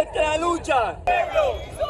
nuestra lucha.